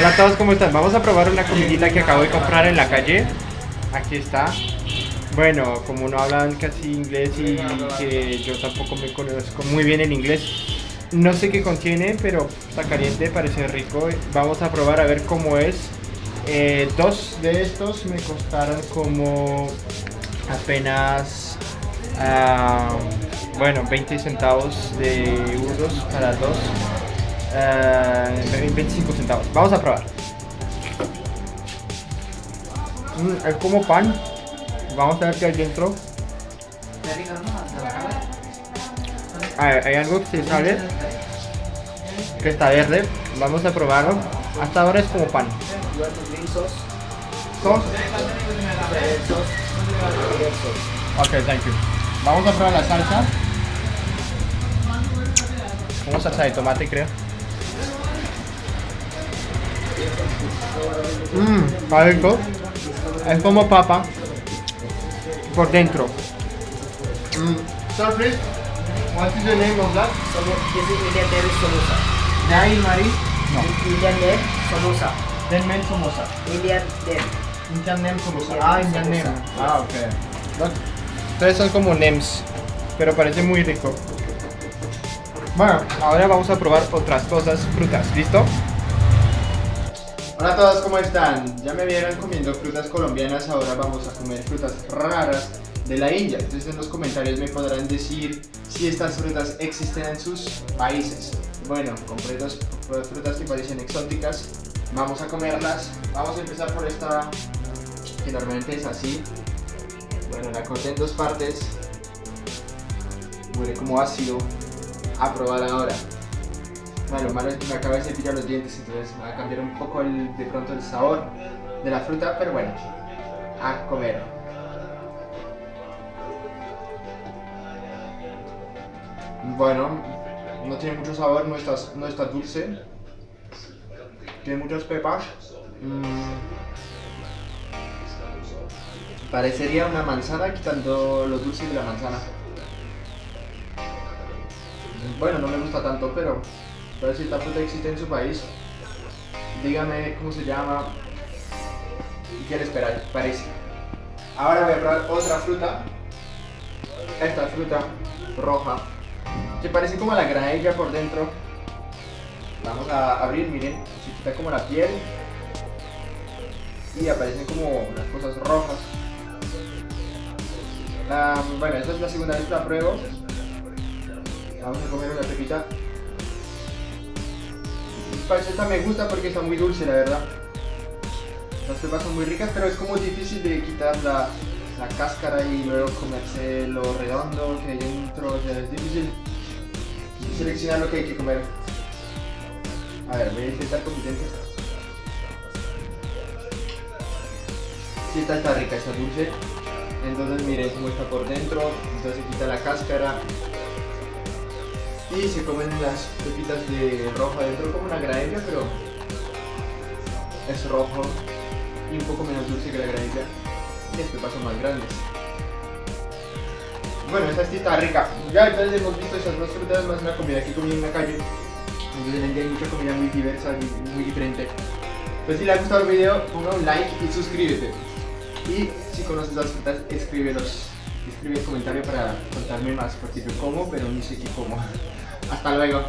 Hola a todos, ¿cómo están? Vamos a probar una comidita que acabo de comprar en la calle. Aquí está. Bueno, como no hablan casi inglés y que yo tampoco me conozco muy bien en inglés, no sé qué contiene, pero está caliente, parece rico. Vamos a probar a ver cómo es. Eh, dos de estos me costaron como apenas, ah, bueno, 20 centavos de euros para dos. Ah, 25 centavos. Vamos a probar. Mm, es como pan. Vamos a ver qué hay dentro. Hay, hay algo que se sale que está verde. Vamos a probarlo. Hasta ahora es como pan. ¿Sos? Ok, thank you. Vamos a probar la salsa. Como salsa de tomate, creo. Mmm, rico. Es como papa por dentro. Mm. Sir, please, what is the name of that? This is Indian name is samosa. Nai Mari? No. Indian name samosa. Then men samosa. Indian name. Indian name samosa. Ah, Indian samosa. name. Ah, ok. Look. Entonces son como names, pero parece muy rico. Bueno, ahora vamos a probar otras cosas, frutas, ¿listo? Hola a todos, ¿cómo están? Ya me vieron comiendo frutas colombianas, ahora vamos a comer frutas raras de la India. Entonces en los comentarios me podrán decir si estas frutas existen en sus países. Bueno, compré dos frutas que parecen exóticas, vamos a comerlas. Vamos a empezar por esta que normalmente es así. Bueno, la corté en dos partes. Huele como ácido. A probar ahora. Lo malo es que me acabo de cepillar los dientes, entonces va a cambiar un poco de pronto el sabor de la fruta, pero bueno, a comer. Bueno, no tiene mucho sabor, no está, no está dulce. Tiene muchas pepas. Mm. Parecería una manzana quitando lo dulce de la manzana. Bueno, no me gusta tanto, pero pero si esta fruta existe en su país, dígame cómo se llama y qué les parece. Ahora voy a probar otra fruta. Esta fruta roja, que parece como la granadilla por dentro. Vamos a abrir, miren, se quita como la piel y aparecen como las cosas rojas. La- bueno, esta es la segunda vez que la pruebo. Vamos a comer una pepita. Esta me gusta porque está muy dulce, la verdad. Las pepas son muy ricas, pero es como difícil de quitar la, la cáscara y luego comerse lo redondo que hay dentro. O sea, es difícil seleccionar lo que hay que comer. A ver, voy a intentar con dientes. Sí, esta está rica, está dulce. Entonces miren cómo está por dentro. Entonces quita la cáscara. Y se comen las pepitas de rojo adentro como una granadilla, pero es rojo y un poco menos dulce que la granadilla. Y las pepas son más grandes. Bueno, esta sí está rica. Ya entonces hemos visto esas dos frutas más una comida que comí en la calle. Entonces en hay mucha comida muy diversa y muy diferente. Pues si le ha gustado el video, ponga un like y suscríbete. Y si conoces las frutas, escríbelos. Escribe el comentario para contarme más, porque yo como, pero no sé qué como. Hasta luego.